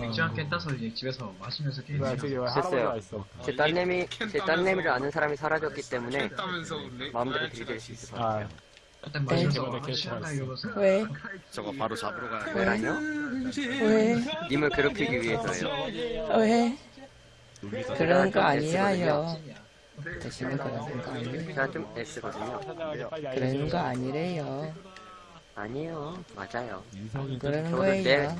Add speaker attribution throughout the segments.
Speaker 1: 맥주 한 캔 따서 이제 집에서 마시면서 게임
Speaker 2: 뭐야 저기. 할아버지가 있어
Speaker 3: 제 딸내미 제 딸내미를 아는 사람이 사라졌기 때문에
Speaker 4: 했다면서 근데
Speaker 3: 마음대로 들이댈 수 있을
Speaker 2: 것아
Speaker 3: 같아요.
Speaker 1: 일단
Speaker 2: 네.
Speaker 1: 마시면서 아,
Speaker 2: 말했어.
Speaker 1: 이러면서
Speaker 5: 왜?
Speaker 4: 저거 바로 잡으러 가야 돼.
Speaker 3: 왜라뇨?
Speaker 5: 왜?
Speaker 3: 님을 괴롭히기 위해서요.
Speaker 5: 왜? 그런 거. 아니야요. 대신에 그런 거 아니에요.
Speaker 3: 제가 좀 S거든요.
Speaker 5: 그런 거 아니래요.
Speaker 3: 아니에요. 맞아요.
Speaker 2: 인성이
Speaker 5: 그러는
Speaker 3: 저도
Speaker 5: 거예요.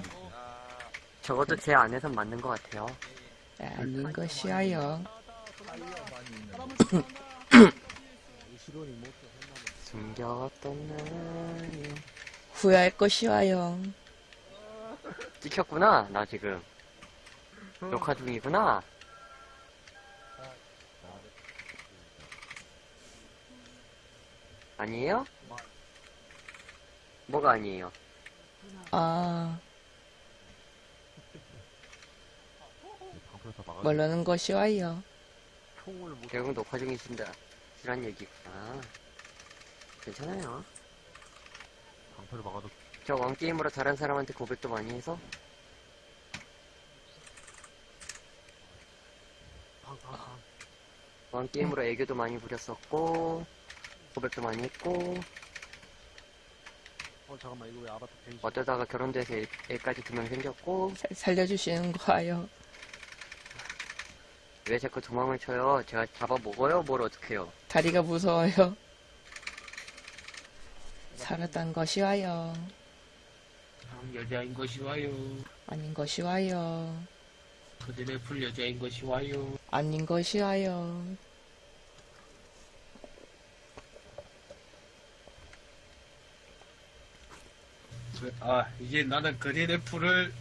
Speaker 3: 적어도 제 안에선 맞는 것 같아요.
Speaker 5: 아닌 것이야요.
Speaker 3: 숨겨왔던 날
Speaker 5: 후회할 것이와요.
Speaker 3: 찍혔구나. 나 지금 녹화 중이구나. 아니에요? 뭐가 아니에요?
Speaker 5: 아, 모르는 것이 와요.
Speaker 3: 결국 녹화 중이신다. 이란 얘기구나. 괜찮아요.
Speaker 4: 방패를 막아도
Speaker 3: 저 왕게임으로 다른 사람한테 고백도 많이 해서 왕게임으로 애교도 많이 부렸었고 고백도 많이 했고
Speaker 4: 어 잠깐만 이거 왜 아바타 페이지
Speaker 3: 어쩌다가 결혼돼서 애, 애까지 두 명 생겼고
Speaker 5: 살- 살려주시는 거와요.
Speaker 3: 왜 자꾸 도망을 쳐요? 제가 잡아먹어요? 뭘 어떡해요?
Speaker 5: 다리가 무서워요. 살았단 것이 와요.
Speaker 6: 여자인 것이 와요.
Speaker 5: 아닌 것이 와요.
Speaker 6: 그들의 풀 여자인 것이 와요.
Speaker 5: 아닌 것이 와요.
Speaker 6: 아, 이제 나는 그린 애플을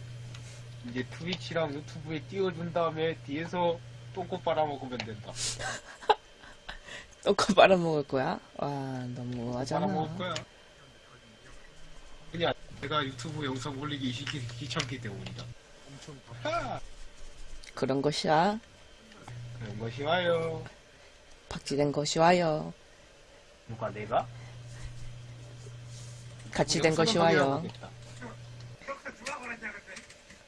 Speaker 6: 이제 트위치랑 유튜브에 띄워준 다음에 뒤에서 똥꼬 빨아먹으면 된다.
Speaker 5: 또거 빨아먹을 거야? 와, 너무
Speaker 6: 빨아먹을
Speaker 5: 하잖아.
Speaker 6: 거야. 그냥 내가 유튜브 영상 올리기 귀- 귀찮기 때문이다. 엄청 아,
Speaker 5: 그런 것이야.
Speaker 6: 그런 것이 와요.
Speaker 5: 박지된 것이 와요.
Speaker 6: 누가 내가?
Speaker 5: 같이 된 것이 와요.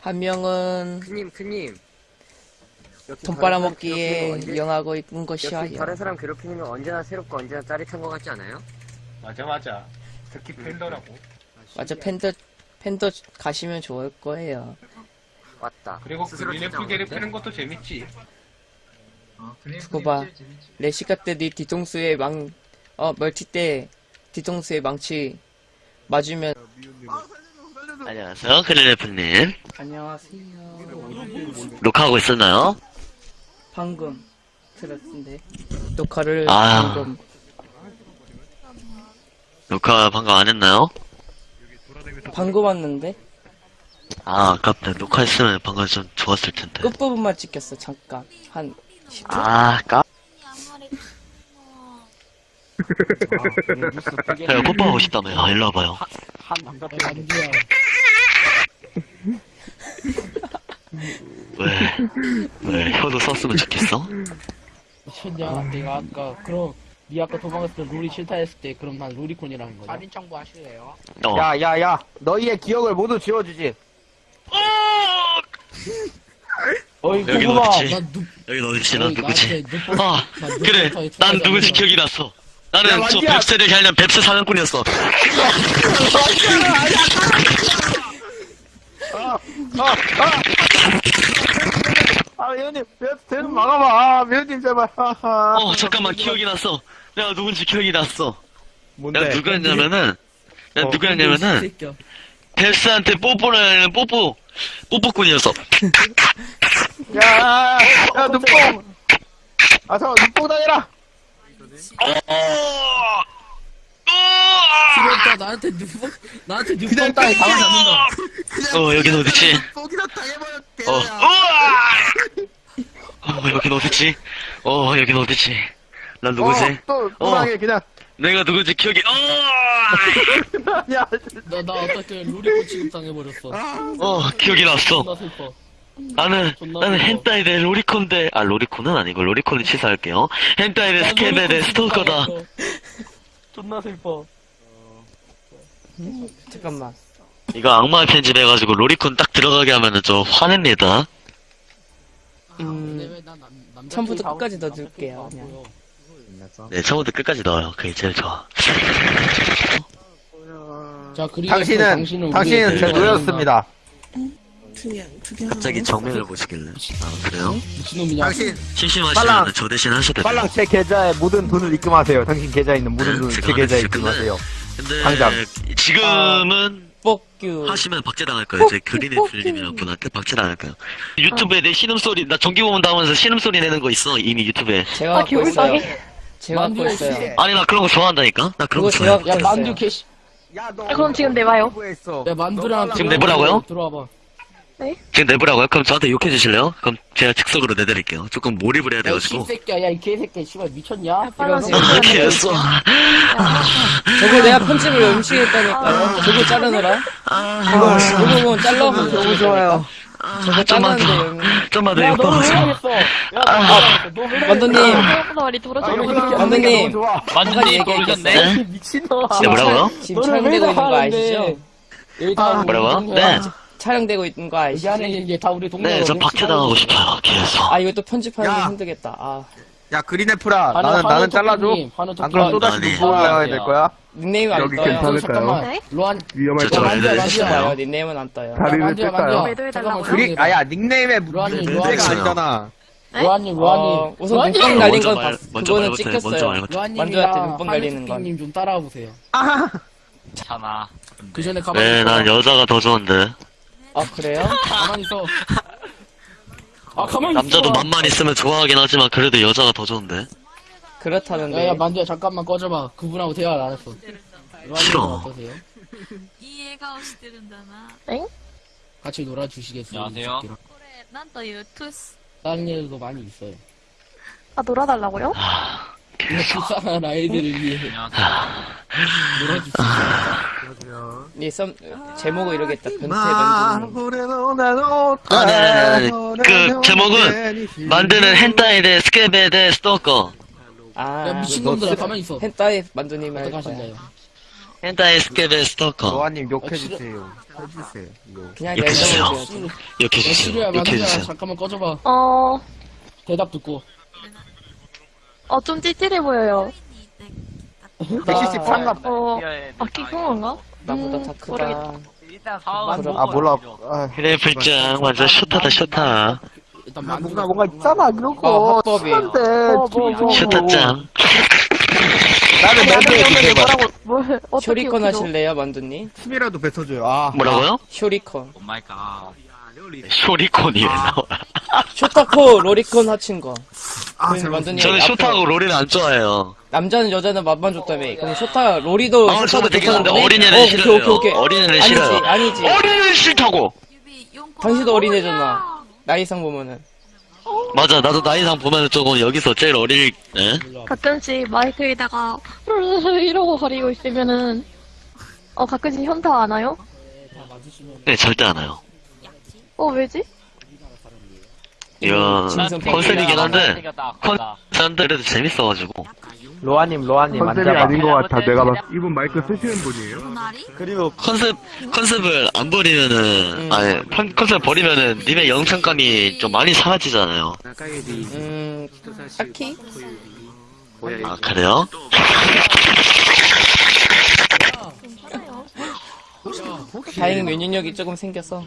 Speaker 5: 한 명은
Speaker 3: 크님 역시
Speaker 5: 돈 빨아먹기에 이용하고 있는 것이 와요.
Speaker 3: 다른 사람 괴롭히는 건 언제나 새롭고 언제나 짜릿한 것 같지 않아요?
Speaker 6: 맞아 맞아. 특히 팬더라고.
Speaker 5: 맞아, 팬더, 팬더 가시면 좋을 거예요.
Speaker 3: 맞다
Speaker 6: 그리고
Speaker 3: 스스로
Speaker 6: 그린 애플
Speaker 3: 찾아오는데?
Speaker 6: 괴롭히는 것도 재밌지.
Speaker 1: 어,
Speaker 5: 두고 봐.
Speaker 1: 재밌지, 재밌지.
Speaker 5: 레시카 때네 뒤통수에 망, 어, 멀티 때 뒤통수에 망치 맞으면.
Speaker 7: 안녕하세요, 그릴레프님.
Speaker 5: 안녕하세요.
Speaker 7: 녹화하고 있었나요?
Speaker 5: 방금 들었는데. 녹화를
Speaker 7: 아.
Speaker 5: 방금.
Speaker 7: 녹화 방금 안 했나요?
Speaker 5: 방금 왔는데?
Speaker 7: 아, 아깝다. 녹화했으면 방금 좀 좋았을 텐데.
Speaker 5: 끝부분만 찍혔어, 잠깐. 한 10초?
Speaker 7: 아, 까? 제 가 뽀뽀하고 싶다며요. 아, 일로 와봐요. 왜? 왜? 혀도 썼으면 좋겠어?
Speaker 8: 천야 내가 아까 그럼 니 아까 도망갔을 때 룰이 싫다 했을 때 그럼 난 루리콘이라는 거야
Speaker 6: 할인 청구 하실래요?
Speaker 7: 어.
Speaker 2: 야 야 야 너희의 기억을 모두 지워주지
Speaker 8: 어이
Speaker 7: 여긴
Speaker 8: 고구마
Speaker 7: 어디지?
Speaker 8: 난 누,
Speaker 7: 여긴 어디지? 난
Speaker 8: 어이,
Speaker 7: 누구지?
Speaker 8: 나한테
Speaker 7: 아,
Speaker 8: 난
Speaker 7: 그래. 더난
Speaker 8: 않는
Speaker 7: 기억이 났어. 나는
Speaker 2: 야,
Speaker 7: 저
Speaker 2: 완지야.
Speaker 7: 뱁스를 하려는 뱁스 사냥꾼이었어.
Speaker 2: 아 회원님 대좀 막아봐 아 회원님 제발 하하.
Speaker 7: 어, 잠깐만, 기억이 났어. 내가 누군지 기억이 났어.
Speaker 2: 뭔데
Speaker 7: 내가 누구였냐면은, 내가
Speaker 2: 어,
Speaker 7: 누구였냐면은, 벨스한테 뽀뽀를 하는 뽀뽀, 뽀뽀꾼이었어.
Speaker 2: 야 야 눈뽕 아 잠깐 눈뽕 다니라
Speaker 8: 지렸다 나한테 누구 나한테
Speaker 2: 그냥
Speaker 8: 따위 당하지 않는다
Speaker 7: 어, 여긴 어디지?
Speaker 2: 뽕이나 당해버렸게
Speaker 7: 어! 어, 여긴 어디지? 어, 여긴 어디지? 난 누구지?
Speaker 2: 어, 또 또당해 그냥
Speaker 7: 내가 누구지 기억이, 어!
Speaker 2: 야
Speaker 8: 나, 나 어떻게 로리콘 취급 당해버렸어
Speaker 7: 어, 기억이 났어.
Speaker 8: 나
Speaker 7: 나는 나는. 変態で ロリコンで 아 로리콘은 아니고 로리콘은 취소할게요. 変態で スケベで ストーカーだ.
Speaker 8: 존나 슬퍼.
Speaker 5: 잠깐만.
Speaker 7: 이거 악마의 편집해가지고 로리콘 딱 들어가게 하면은 좀 화냅니다.
Speaker 5: 음, 처음부터 끝까지 넣어줄게요, 그냥.
Speaker 7: 네, 처음부터 끝까지 넣어요. 그게 제일 좋아.
Speaker 8: 자, 그리고
Speaker 2: 당신은,
Speaker 8: 당신은
Speaker 2: 당신은
Speaker 8: 우리의
Speaker 2: 제
Speaker 8: 대가를
Speaker 2: 노였습니다.
Speaker 7: 갑자기 정면을 보시길래. 아, 그래요?
Speaker 8: 미친놈이냐?
Speaker 2: 당신,
Speaker 7: 심심하시면
Speaker 2: 빨랑.
Speaker 7: 저 대신 하셔도 돼요.
Speaker 2: 빨랑 제 계좌에 모든 돈을 입금하세요. 당신 계좌에 있는 모든
Speaker 7: 네,
Speaker 2: 돈을
Speaker 7: 제
Speaker 2: 계좌에 입금하세요.
Speaker 7: 근데
Speaker 2: 당장.
Speaker 7: 지금은
Speaker 5: 뻑규.
Speaker 7: 하시면 박제당할 거예요. 제 그린의 불님이랑 분한테 박제당할 거예요. 유튜브에 내 신음소리, 나 전기 보면 나오면서 신음소리 내는 거 있어. 이미 유튜브에.
Speaker 5: 제가
Speaker 9: 아,
Speaker 5: 갖고 있어요. 제가 갖고 있어요.
Speaker 8: 씨.
Speaker 7: 아니, 나 그런 거 좋아한다니까? 나 그런 거
Speaker 5: 그거
Speaker 7: 좋아해.
Speaker 5: 제가
Speaker 8: 야, 만두 개씨.
Speaker 2: 야, 너.
Speaker 9: 아, 그럼 지금 내봐요.
Speaker 2: 공부했어.
Speaker 8: 야, 만두랑.
Speaker 7: 지금 내보라고요?
Speaker 8: 들어와봐.
Speaker 7: 지금 내보라고요? 그럼 저한테 욕해 주실래요? 그럼 제가 즉석으로 내드릴게요. 조금 몰입을 해야 돼가지고.
Speaker 8: 개새끼야, 야, 이 개새끼야, 씨발, 미쳤냐?
Speaker 5: 이러고.
Speaker 7: 아, 개였어.
Speaker 5: 저거 내가 편집을 열심히 했다니까요. 저거 자르느라.
Speaker 7: 아,
Speaker 5: 저거 뭐 잘라.
Speaker 2: 너무 좋아요.
Speaker 5: 저거
Speaker 7: 좀만 더. 좀만 더
Speaker 8: 너왜
Speaker 7: 아,
Speaker 5: 만두님.
Speaker 9: 말이 돌아서
Speaker 2: 아,
Speaker 5: 만두님. 만두님 얘기했겠어요.
Speaker 7: 네?
Speaker 8: 미친놈아.
Speaker 7: 네, 뭐라고요?
Speaker 5: 지금 촬영되고 있는 거 아시죠?
Speaker 7: 뭐라고요?
Speaker 8: 동료야.
Speaker 7: 네.
Speaker 5: 촬영되고 있는 거
Speaker 8: 여기 안에
Speaker 5: 아시죠?
Speaker 8: 이게 다 우리 동료야.
Speaker 7: 네, 저 박제당하고 싶어요. 계속.
Speaker 5: 아, 이것도 편집하는 게
Speaker 2: 야.
Speaker 5: 힘들겠다. 아,
Speaker 2: 야, 그린애플아. 나는, 나는 잘라줘. 안 그럼 또다시
Speaker 7: 아니.
Speaker 2: 눈 보여야 될 거야?
Speaker 5: 닉네임 안
Speaker 2: 여기
Speaker 5: 떠요.
Speaker 2: 괜찮을까요?
Speaker 8: 잠깐만.
Speaker 9: 네?
Speaker 8: 로안.
Speaker 2: 위험할
Speaker 7: 저
Speaker 2: 것 같아.
Speaker 5: 있어요.
Speaker 8: 만두야.
Speaker 5: 닉네임은 안 떠요.
Speaker 2: 다리를
Speaker 8: 만두야,
Speaker 2: 뺄까요?
Speaker 8: 만두야.
Speaker 9: 매도해
Speaker 8: 잠깐만,
Speaker 2: 아야, 닉네임에
Speaker 8: 로안님,
Speaker 2: 문제가
Speaker 8: 로안님.
Speaker 2: 아니잖아.
Speaker 9: 네?
Speaker 8: 로안님, 로안님.
Speaker 5: 어, 우선
Speaker 8: 로안님.
Speaker 5: 눈빵 날린
Speaker 7: 먼저
Speaker 5: 건
Speaker 7: 말-
Speaker 5: 봤,
Speaker 7: 먼저
Speaker 5: 그거는
Speaker 7: 말부터 해, 먼저
Speaker 5: 찍혔어요.
Speaker 7: 말부터.
Speaker 5: 만두한테
Speaker 8: 로안님이랑
Speaker 5: 눈빵 날리는 건.
Speaker 8: 님좀 따라와 보세요.
Speaker 4: 참아.
Speaker 8: 그 전에 가만히
Speaker 7: 네,
Speaker 8: 있어.
Speaker 7: 난 여자가 더 좋은데.
Speaker 5: 아, 그래요?
Speaker 8: 가만히 있어. 아, 가만히
Speaker 7: 남자도
Speaker 8: 있어.
Speaker 7: 맘만 있으면 좋아하긴 하지만 그래도 여자가 더 좋은데.
Speaker 5: 그렇다는데.
Speaker 8: 야, 야, 만두야, 잠깐만 꺼져봐. 그분하고 대화를 안 했어. 로안님
Speaker 7: 싫어.
Speaker 8: 어떠세요?
Speaker 10: いい笑顔してるんだな。
Speaker 8: 같이 놀아주시겠어요?
Speaker 4: 안녕하세요.
Speaker 10: これ、なんというトゥス。
Speaker 8: 다른 애들도 많이 있어요.
Speaker 9: 아, 놀아달라고요?
Speaker 8: 이거 불쌍한 아이들을 위해 놀아주
Speaker 5: 네, 썸, 제목을 이러겠다. 변태 만두님.
Speaker 7: 아니, 아니, 아니. 그, 제목은 만드는 헨타이 대 스케베 대 스토커.
Speaker 5: 아,
Speaker 8: 야, 미친놈들아, 가만히 있어.
Speaker 5: 헨타이 만두님 할
Speaker 8: 어떡
Speaker 5: 거야.
Speaker 8: 하실래요?
Speaker 7: 헨타이 스케베 스토커.
Speaker 2: 노아님
Speaker 8: 아,
Speaker 2: 욕해주세요. 해주세요. 이거.
Speaker 5: 그냥
Speaker 7: 이렇게
Speaker 5: 랜덤으로
Speaker 7: 해주세요.
Speaker 5: 지어줘.
Speaker 7: 이렇게
Speaker 8: 야,
Speaker 7: 해주세요.
Speaker 8: 시루야,
Speaker 7: 이렇게
Speaker 8: 만두야,
Speaker 7: 해주세요.
Speaker 8: 잠깐만 꺼져봐.
Speaker 9: 어,
Speaker 8: 대답 듣고.
Speaker 9: 어, 좀 찌질해 보여요.
Speaker 2: 170 상갑.
Speaker 9: 어, 아, 키콩한가?
Speaker 5: 나보다
Speaker 9: 음,
Speaker 5: 다 크다.
Speaker 2: 아, 몰라. 아,
Speaker 7: 그래, 불장. 완전 쇼타다, 쇼타.
Speaker 8: 일단
Speaker 2: 아,
Speaker 8: 만두가
Speaker 2: 뭔가, 뭔가 있잖아, 그런
Speaker 5: 어,
Speaker 2: 거.
Speaker 5: 합법이.
Speaker 2: 친한데.
Speaker 9: 어, 뭐, 뭐.
Speaker 7: 쇼타짱.
Speaker 2: 나는
Speaker 9: 뭘, 어떻게
Speaker 5: 쇼리콘
Speaker 9: 웃기죠?
Speaker 5: 하실래요, 만두님?
Speaker 2: 팀이라도 뱉어줘요. 아.
Speaker 7: 뭐라고요?
Speaker 5: 쇼리콘.
Speaker 4: 오 마이 갓.
Speaker 7: 쇼리콘이 왜 나와?
Speaker 5: 쇼타코 로리콘 합친 거.
Speaker 2: 아,
Speaker 5: 그럼
Speaker 2: 잘
Speaker 5: 만두님
Speaker 7: 저는
Speaker 5: 앞으로
Speaker 7: 쇼타하고 롤이는 안 좋아해요.
Speaker 5: 남자는 여자는 맛만 줬다며. 그럼 쇼타 로리도
Speaker 7: 아, 저도
Speaker 5: 거네?
Speaker 7: 어린애는
Speaker 5: 어,
Speaker 7: 싫어요.
Speaker 5: 오케이, 오케이.
Speaker 7: 어린애는
Speaker 5: 아니지,
Speaker 7: 싫어요.
Speaker 5: 아니지.
Speaker 7: 어린애는 싫다고!
Speaker 10: 指4個。
Speaker 5: 당신도 어린애잖아. 나이상 보면은.
Speaker 7: 맞아, 나도 나이상 보면 조금 여기서 제일 어릴, 에?
Speaker 9: 가끔씩 마이크에다가 이러고 거리고 있으면은 어 가끔씩 현타 안 와요?
Speaker 7: 네, 절대 안 와요.
Speaker 9: 어 왜지?
Speaker 7: 이거,
Speaker 5: 진선
Speaker 7: 컨셉이긴 한데, 컨,
Speaker 4: 다
Speaker 7: 컨셉 그래도 재밌어가지고.
Speaker 2: 로아님, 로아님,
Speaker 6: 컨셉이
Speaker 2: 앉아봐.
Speaker 6: 아닌 것 같아. 내가 봤 이분 마이크 쓰시는 분이에요?
Speaker 10: 隣
Speaker 7: 그리고 컨셉, 컨셉을 안 버리면은,
Speaker 5: 음.
Speaker 7: 아니, 컨, 컨셉 버리면은, 님의 영상감이 좀 많이 사라지잖아요.
Speaker 5: 음, 딱히?
Speaker 7: 아, 그래요?
Speaker 5: 다행히 면역력이 조금 생겨서.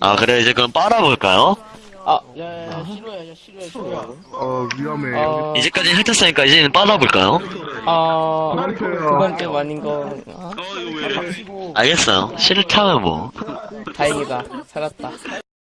Speaker 7: 아, 그래, 이제 그럼 빨아볼까요?
Speaker 5: 아,
Speaker 8: 야, 야, 야, 싫어야, 야, 싫어야, 싫어야.
Speaker 6: 어, 위험해.
Speaker 5: 어,
Speaker 7: 이제까지 핥았으니까 이제는 빨아볼까요?
Speaker 5: 어,
Speaker 6: 그만해요.
Speaker 5: 그건 좀 아닌 거. 어?
Speaker 7: 알겠어요. 싫다면 뭐.
Speaker 5: 다행이다. 살았다.